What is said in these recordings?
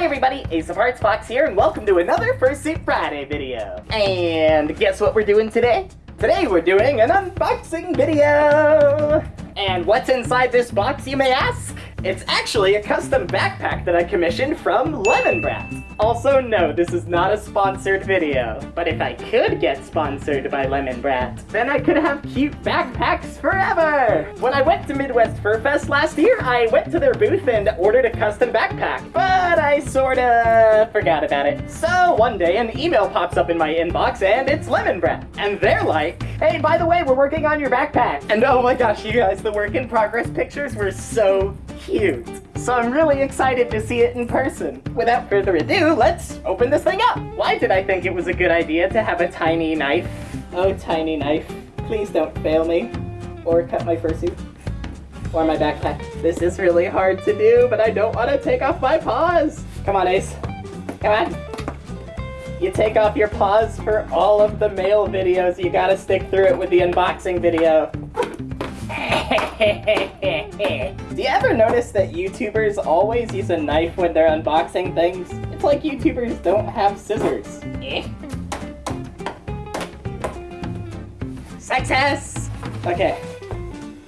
Hi everybody, Ace of Hearts Fox here, and welcome to another Fursuit Friday video. And guess what we're doing today? Today we're doing an unboxing video! And what's inside this box, you may ask? It's actually a custom backpack that I commissioned from Lemon Brat. Also, no, this is not a sponsored video. But if I could get sponsored by Lemon Brat, then I could have cute backpacks forever! When I went to Midwest Fur Fest last year, I went to their booth and ordered a custom backpack, but I sorta forgot about it. So one day an email pops up in my inbox and it's Lemon Brat. And they're like, hey, by the way, we're working on your backpack. And oh my gosh, you guys, the work in progress pictures were so cute. So I'm really excited to see it in person. Without further ado, let's open this thing up. Why did I think it was a good idea to have a tiny knife? Oh, tiny knife, please don't fail me. Or cut my fursuit. Or my backpack. This is really hard to do, but I don't want to take off my paws. Come on, Ace. Come on. You take off your paws for all of the mail videos. You gotta stick through it with the unboxing video. Do you ever notice that YouTubers always use a knife when they're unboxing things? It's like YouTubers don't have scissors. Success! Okay,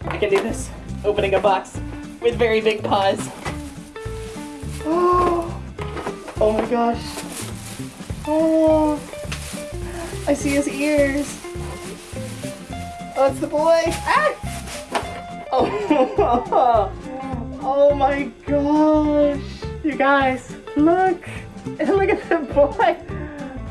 I can do this. Opening a box with very big paws. Oh, oh my gosh. Oh, I see his ears. Oh, it's the boy. Ah! Oh, oh my gosh. You guys, look. Look at the boy.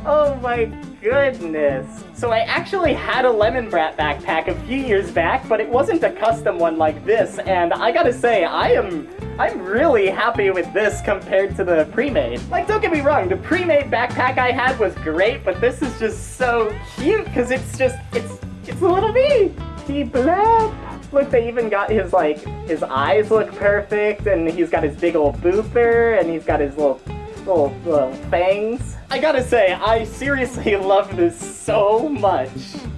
Oh my goodness. So I actually had a Lemon Brat backpack a few years back, but it wasn't a custom one like this, and I gotta say, I am I'm really happy with this compared to the pre-made. Like, don't get me wrong, the pre-made backpack I had was great, but this is just so cute, because it's just, it's, it's a little me. He blab. Look, they even got his, like, his eyes look perfect, and he's got his big old booper, and he's got his little, little, little fangs. I gotta say, I seriously love this so much.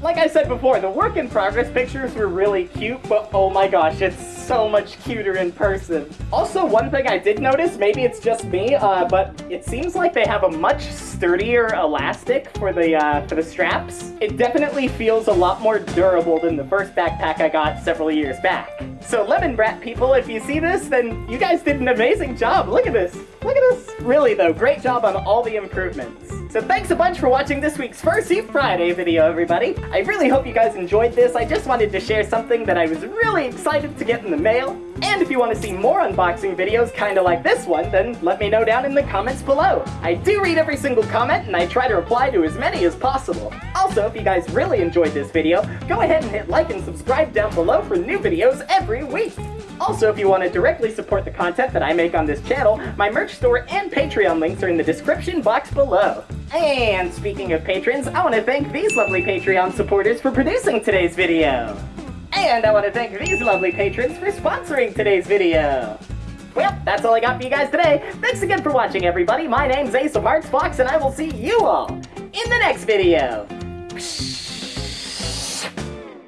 Like I said before, the work in progress pictures were really cute, but oh my gosh, it's so much cuter in person. Also, one thing I did notice, maybe it's just me, uh, but it seems like they have a much sturdier elastic for the, uh, for the straps. It definitely feels a lot more durable than the first backpack I got several years back. So Lemon Brat people, if you see this, then you guys did an amazing job. Look at this. Look at this. Really though, great job on all the improvements. So thanks a bunch for watching this week's Fursuit Friday video, everybody. I really hope you guys enjoyed this. I just wanted to share something that I was really excited to get in the mail. And if you want to see more unboxing videos kinda like this one, then let me know down in the comments below. I do read every single comment, and I try to reply to as many as possible. Also, if you guys really enjoyed this video, go ahead and hit like and subscribe down below for new videos every week. Also, if you want to directly support the content that I make on this channel, my merch store and Patreon links are in the description box below. And speaking of patrons, I want to thank these lovely Patreon supporters for producing today's video. And I want to thank these lovely patrons for sponsoring today's video. Well, that's all I got for you guys today. Thanks again for watching, everybody. My name's Ace of Hearts Fox, and I will see you all in the next video.